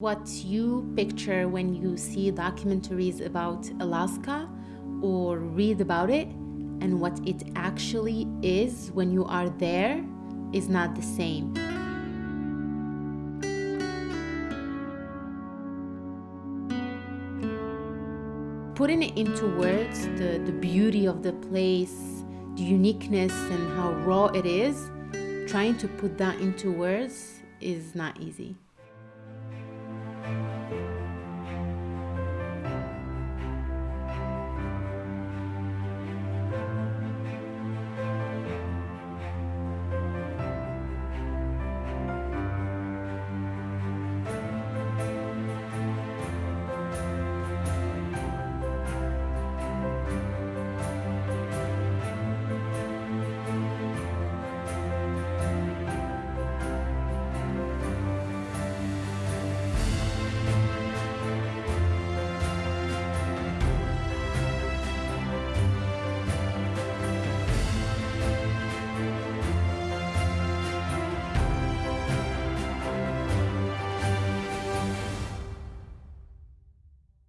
What you picture when you see documentaries about Alaska or read about it and what it actually is when you are there is not the same. Putting it into words, the, the beauty of the place, the uniqueness and how raw it is, trying to put that into words is not easy. Música